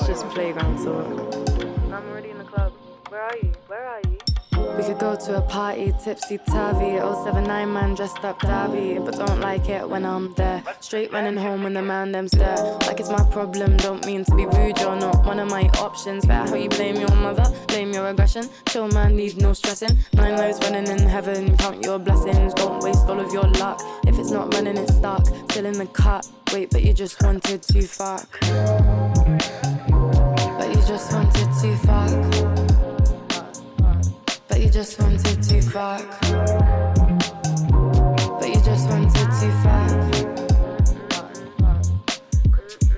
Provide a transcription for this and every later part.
It's just playground talk. I'm already in the club. Where are you? Where are you? We could go to a party, tipsy tavy, 079 man dressed up dabby, but don't like it when I'm there. Straight running home when the man them stare. Like it's my problem, don't mean to be rude, you're not one of my options. Better how you blame your mother, blame your aggression. Chill man, need no stressing. Nine lives running in heaven, count your blessings, don't waste all of your luck. If it's not running, it's stuck, still in the cut. Wait, but you just wanted to fuck. Just wanted to fuck. But you just wanted to fuck.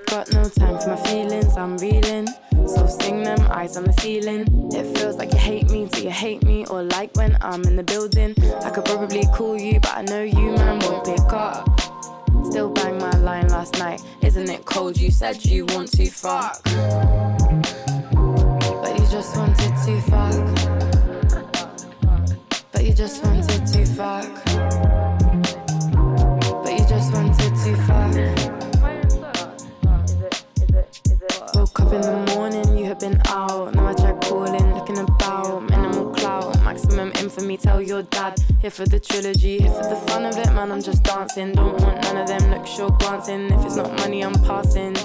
Got no time for my feelings, I'm reeling. So sing them, eyes on the ceiling. It feels like you hate me, do you hate me? Or like when I'm in the building? I could probably call you, but I know you, man, won't pick up. Still bang my line last night. Isn't it cold? You said you want to fuck. Just wanted to fuck. But you just? Woke up in the morning, you had been out. Now I calling, looking about. Minimal maximum infamy. Tell your dad. Here for the trilogy, here for the fun of it, man. I'm just dancing. Don't want none of them. Look sure glancing. If it's not money, I'm passing.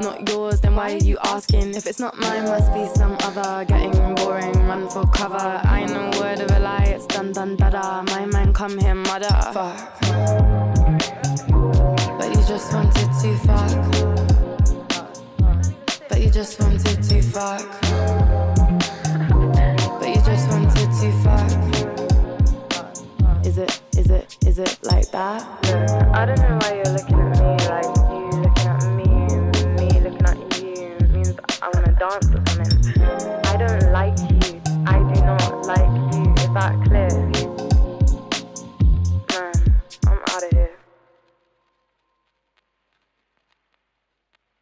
Not yours, then why are you asking? If it's not mine, must be some other. Getting boring, run for cover. I ain't no word of a lie, done better. My man, come here, mother. Fuck. But you just wanted to fuck. But you just wanted to fuck. But you just wanted to fuck. Is it, is it, is it like that? I don't know why you're looking at me like